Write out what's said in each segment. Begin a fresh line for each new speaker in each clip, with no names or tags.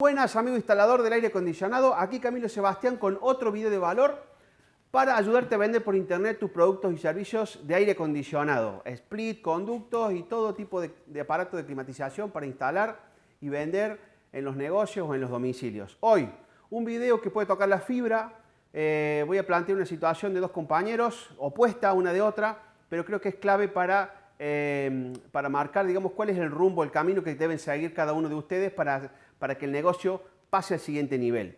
Buenas amigo instalador del aire acondicionado, aquí Camilo Sebastián con otro video de valor para ayudarte a vender por internet tus productos y servicios de aire acondicionado, split, conductos y todo tipo de, de aparato de climatización para instalar y vender en los negocios o en los domicilios. Hoy, un video que puede tocar la fibra, eh, voy a plantear una situación de dos compañeros, opuesta una de otra, pero creo que es clave para, eh, para marcar digamos, cuál es el rumbo, el camino que deben seguir cada uno de ustedes para para que el negocio pase al siguiente nivel.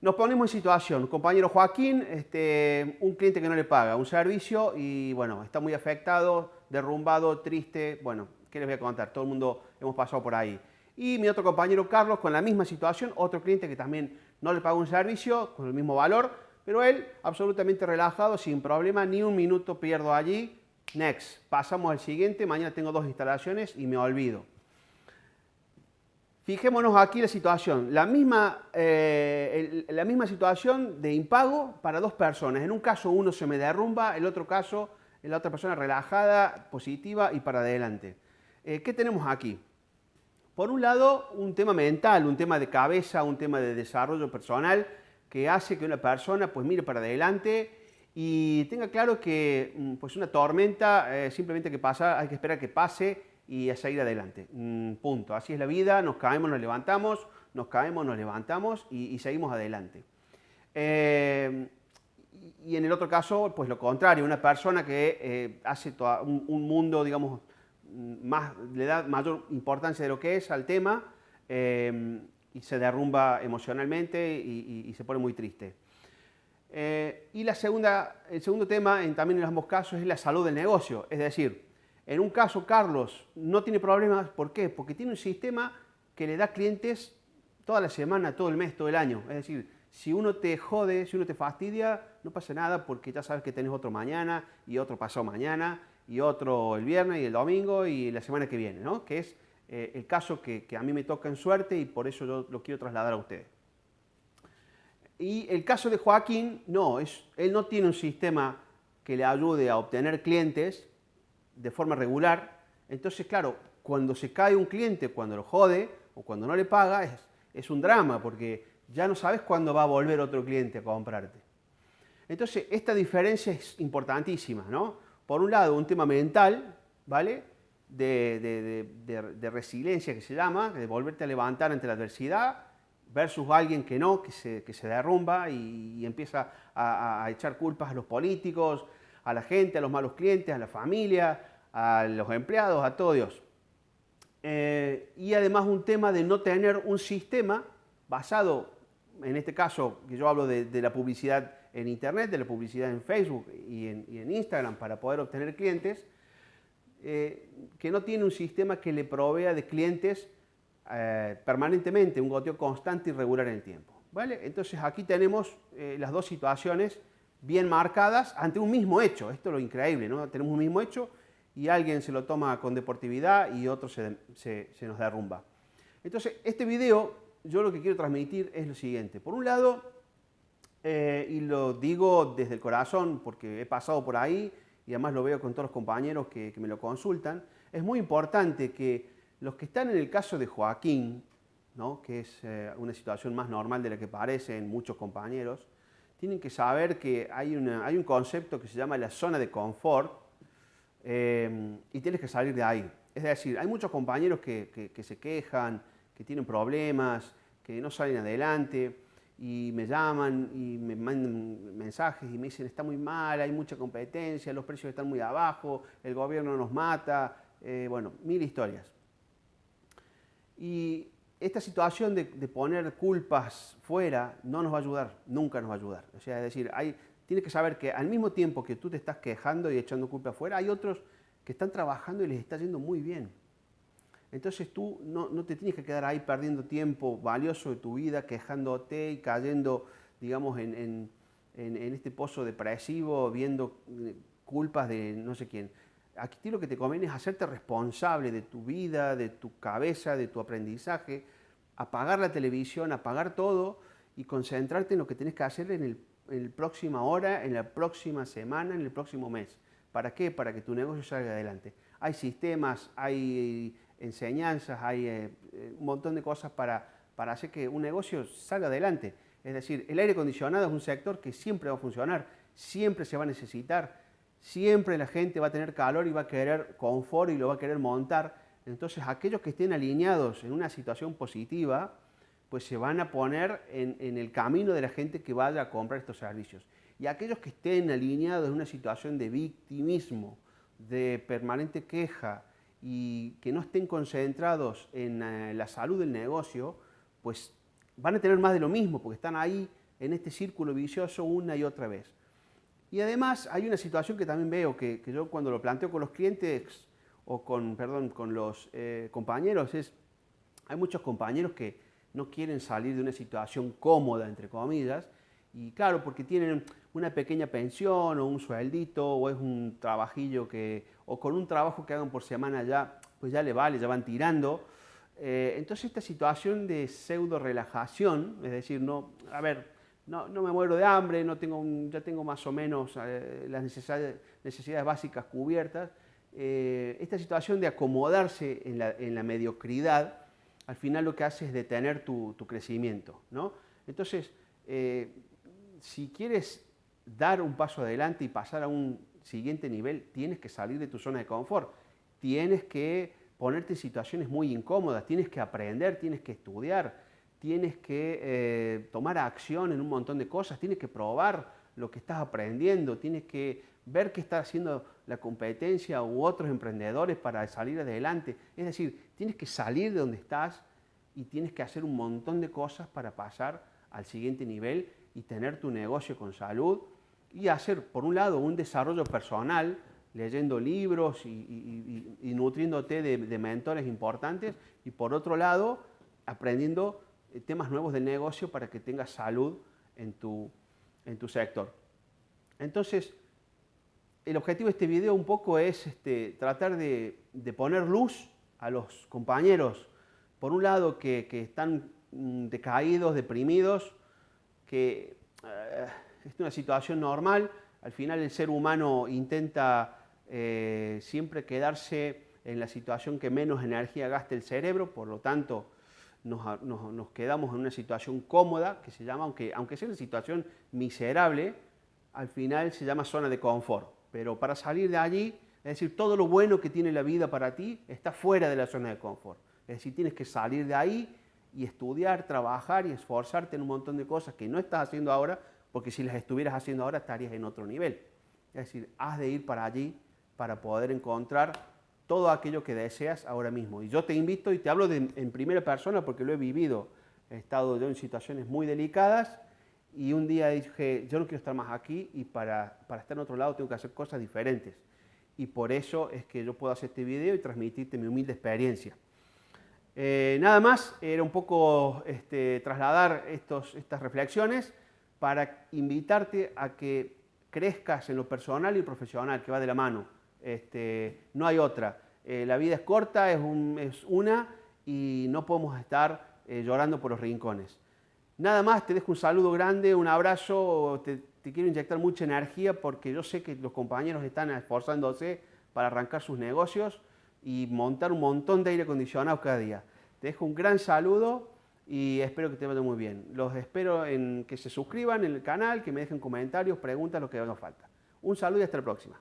Nos ponemos en situación, compañero Joaquín, este, un cliente que no le paga un servicio y bueno, está muy afectado, derrumbado, triste, bueno, ¿qué les voy a contar? Todo el mundo hemos pasado por ahí. Y mi otro compañero Carlos con la misma situación, otro cliente que también no le paga un servicio con el mismo valor, pero él absolutamente relajado, sin problema, ni un minuto pierdo allí. Next, pasamos al siguiente, mañana tengo dos instalaciones y me olvido. Fijémonos aquí la situación, la misma, eh, la misma situación de impago para dos personas. En un caso uno se me derrumba, el otro caso la otra persona relajada, positiva y para adelante. Eh, ¿Qué tenemos aquí? Por un lado, un tema mental, un tema de cabeza, un tema de desarrollo personal que hace que una persona pues mire para adelante y tenga claro que mm, pues una tormenta eh, simplemente que pasa, hay que esperar que pase y a seguir adelante. Mm, punto. Así es la vida, nos caemos, nos levantamos, nos caemos, nos levantamos y, seguimos adelante. Eh, y en el otro caso, pues lo contrario, una persona que eh, hace un, mundo, digamos, más, le da mayor importancia de lo que es al tema eh, y se derrumba emocionalmente y, se pone muy triste. y la segunda, el segundo tema, en, también en ambos casos, es la salud del negocio. Es decir, en un caso, Carlos no tiene problemas. ¿Por qué? Porque tiene un sistema que le da clientes toda la semana, todo el mes, todo el año. Es decir, si uno te jode, si uno te fastidia, no pasa nada porque ya sabes que tenés otro mañana y otro pasado mañana y otro el viernes y el domingo y la semana que viene, ¿no? Que es eh, el caso que, a mí me toca en suerte y por eso yo lo quiero trasladar a ustedes. Y el caso de Joaquín, no, es, él no tiene un sistema que le ayude a obtener clientes, de forma regular, entonces claro, cuando se cae un cliente, cuando lo jode o cuando no le paga, es, es un drama porque ya no sabes cuándo va a volver otro cliente a comprarte. Entonces, esta diferencia es importantísima, ¿no? Por un lado, un tema mental, ¿vale? De, de, resiliencia que se llama, de volverte a levantar ante la adversidad, versus alguien que no, que se, que se derrumba y, empieza a, a, echar culpas a los políticos, a la gente, a los malos clientes, a la familia, a los empleados, a todo Dios. Eh, y además un tema de no tener un sistema basado, en este caso que yo hablo de, la publicidad en Internet, de la publicidad en Facebook y en, Instagram para poder obtener clientes, eh, que no tiene un sistema que le provea de clientes eh, permanentemente, un goteo constante y regular en el tiempo. ¿vale? Entonces aquí tenemos las dos situaciones bien marcadas ante un mismo hecho. Esto es lo increíble, ¿no? Tenemos un mismo hecho y alguien se lo toma con deportividad y otro se, nos derrumba. Entonces, este video, yo lo que quiero transmitir es lo siguiente. Por un lado, eh, y lo digo desde el corazón porque he pasado por ahí y además lo veo con todos los compañeros que, me lo consultan, es muy importante que los que están en el caso de Joaquín, ¿no? que es eh, una situación más normal de la que parecen muchos compañeros, tienen que saber que hay, hay un concepto que se llama la zona de confort eh, y tienes que salir de ahí. Es decir, hay muchos compañeros que, se quejan, que tienen problemas, que no salen adelante y me llaman y me mandan mensajes y me dicen está muy mal, hay mucha competencia, los precios están muy abajo, el gobierno nos mata, eh, bueno, mil historias. Y esta situación de, poner culpas fuera no nos va a ayudar, nunca nos va a ayudar. O sea, es decir, hay, tienes que saber que al mismo tiempo que tú te estás quejando y echando culpa afuera, hay otros que están trabajando y les está yendo muy bien. Entonces tú no, te tienes que quedar ahí perdiendo tiempo valioso de tu vida, quejándote y cayendo, digamos, en, en este pozo depresivo, viendo eh, culpas de no sé quién. Aquí lo que te conviene es hacerte responsable de tu vida, de tu cabeza, de tu aprendizaje, apagar la televisión, apagar todo y concentrarte en lo que tienes que hacer en el, próxima hora, en la próxima semana, en el próximo mes. ¿Para qué? Para que tu negocio salga adelante. Hay sistemas, hay enseñanzas, hay eh, un montón de cosas para, para hacer que un negocio salga adelante. Es decir, el aire acondicionado es un sector que siempre va a funcionar, siempre se va a necesitar, siempre la gente va a tener calor y va a querer confort y lo va a querer montar. Entonces, aquellos que estén alineados en una situación positiva, pues se van a poner en, el camino de la gente que vaya a comprar estos servicios. Y aquellos que estén alineados en una situación de victimismo, de permanente queja y que no estén concentrados en eh, la salud del negocio, pues van a tener más de lo mismo, porque están ahí en este círculo vicioso una y otra vez. Y además hay una situación que también veo, que, yo cuando lo planteo con los clientes o con, perdón, con los eh, compañeros, es, hay muchos compañeros que no quieren salir de una situación cómoda, entre comillas, y claro, porque tienen una pequeña pensión o un sueldito o es un trabajillo que, o con un trabajo que hagan por semana ya, pues ya le vale, ya van tirando. Eh, entonces esta situación de pseudo relajación, es decir, no, a ver, no, no me muero de hambre, no tengo ya tengo más o menos eh, las necesidades, básicas cubiertas, eh, esta situación de acomodarse en la, mediocridad, al final lo que hace es detener tu, crecimiento. ¿no? Entonces, si quieres dar un paso adelante y pasar a un siguiente nivel, tienes que salir de tu zona de confort, tienes que ponerte en situaciones muy incómodas, tienes que aprender, tienes que estudiar, tienes que eh, tomar acción en un montón de cosas, tienes que probar lo que estás aprendiendo, tienes que ver qué está haciendo la competencia u otros emprendedores para salir adelante. Es decir, tienes que salir de donde estás y tienes que hacer un montón de cosas para pasar al siguiente nivel y tener tu negocio con salud y hacer, por un lado, un desarrollo personal, leyendo libros y, nutriéndote de, mentores importantes, y por otro lado, aprendiendo temas nuevos de negocio para que tengas salud en tu, en tu sector. Entonces, el objetivo de este video un poco es este, tratar de, poner luz a los compañeros, por un lado, que, que están mm, decaídos, deprimidos, que eh, es una situación normal, al final el ser humano intenta eh, siempre quedarse en la situación que menos energía gaste el cerebro, por lo tanto nos, quedamos en una situación cómoda, que se llama, aunque, aunque sea una situación miserable, al final se llama zona de confort. Pero para salir de allí, es decir, todo lo bueno que tiene la vida para ti está fuera de la zona de confort. Es decir, tienes que salir de ahí y estudiar, trabajar y esforzarte en un montón de cosas que no estás haciendo ahora, porque si las estuvieras haciendo ahora estarías en otro nivel. Es decir, has de ir para allí para poder encontrar todo aquello que deseas ahora mismo. Y yo te invito y te hablo en primera persona porque lo he vivido. He estado yo en situaciones muy delicadas y un día dije, yo no quiero estar más aquí y para, para estar en otro lado tengo que hacer cosas diferentes. Y por eso es que yo puedo hacer este video y transmitirte mi humilde experiencia. Eh, nada más, era un poco este, trasladar estos, estas reflexiones para invitarte a que crezcas en lo personal y profesional, que va de la mano. Este, no hay otra. Eh, la vida es corta, es, una y no podemos estar eh, llorando por los rincones. Nada más, te dejo un saludo grande, un abrazo, te, te quiero inyectar mucha energía porque yo sé que los compañeros están esforzándose para arrancar sus negocios y montar un montón de aire acondicionado cada día. Te dejo un gran saludo y espero que te vaya muy bien. Los espero en que se suscriban en el canal, que me dejen comentarios, preguntas, lo que haga falta. Un saludo y hasta la próxima.